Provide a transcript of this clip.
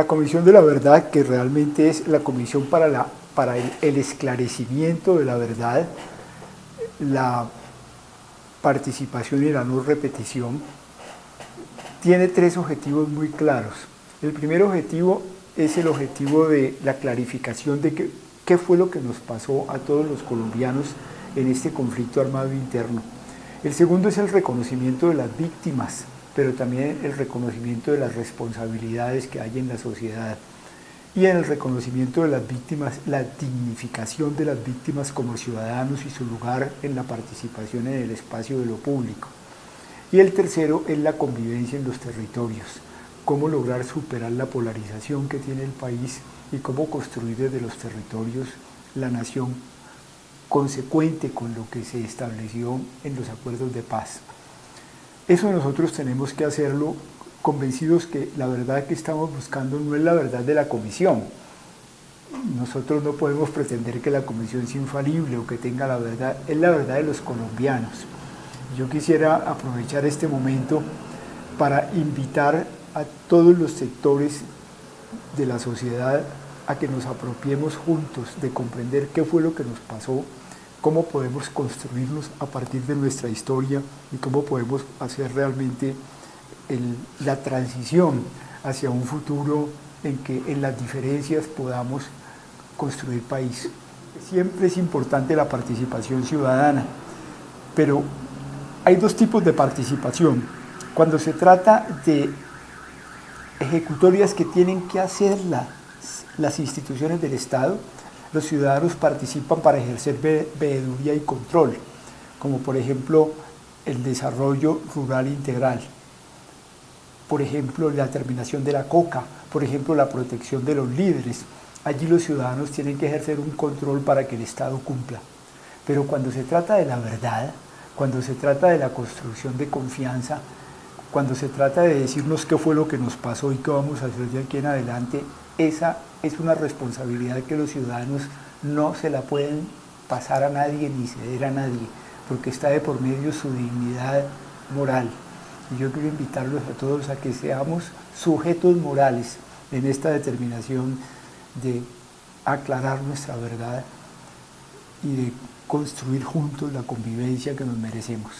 La Comisión de la Verdad, que realmente es la comisión para, el, esclarecimiento de la verdad, la participación y la no repetición, tiene tres objetivos muy claros. El primer objetivo es el objetivo de la clarificación de qué fue lo que nos pasó a todos los colombianos en este conflicto armado interno. El segundo es el reconocimiento de las víctimas, pero también el reconocimiento de las responsabilidades que hay en la sociedad y en el reconocimiento de las víctimas, la dignificación de las víctimas como ciudadanos y su lugar en la participación en el espacio de lo público. Y el tercero es la convivencia en los territorios, cómo lograr superar la polarización que tiene el país y cómo construir desde los territorios la nación consecuente con lo que se estableció en los acuerdos de paz. Eso nosotros tenemos que hacerlo convencidos que la verdad que estamos buscando no es la verdad de la comisión. Nosotros no podemos pretender que la comisión sea infalible o que tenga la verdad, es la verdad de los colombianos. Yo quisiera aprovechar este momento para invitar a todos los sectores de la sociedad a que nos apropiemos juntos de comprender qué fue lo que nos pasó, cómo podemos construirnos a partir de nuestra historia y cómo podemos hacer realmente la transición hacia un futuro en que en las diferencias podamos construir país. Siempre es importante la participación ciudadana, pero hay dos tipos de participación. Cuando se trata de ejecutorias que tienen que hacer las, las instituciones del Estado, los ciudadanos participan para ejercer veeduría y control, como por ejemplo el desarrollo rural integral, por ejemplo la terminación de la coca, por ejemplo la protección de los líderes. Allí los ciudadanos tienen que ejercer un control para que el Estado cumpla. Pero cuando se trata de la verdad, cuando se trata de la construcción de confianza, cuando se trata de decirnos qué fue lo que nos pasó y qué vamos a hacer de aquí en adelante, esa es una responsabilidad que los ciudadanos no se la pueden pasar a nadie ni ceder a nadie, porque está de por medio su dignidad moral. Y yo quiero invitarlos a todos a que seamos sujetos morales en esta determinación de aclarar nuestra verdad y de construir juntos la convivencia que nos merecemos.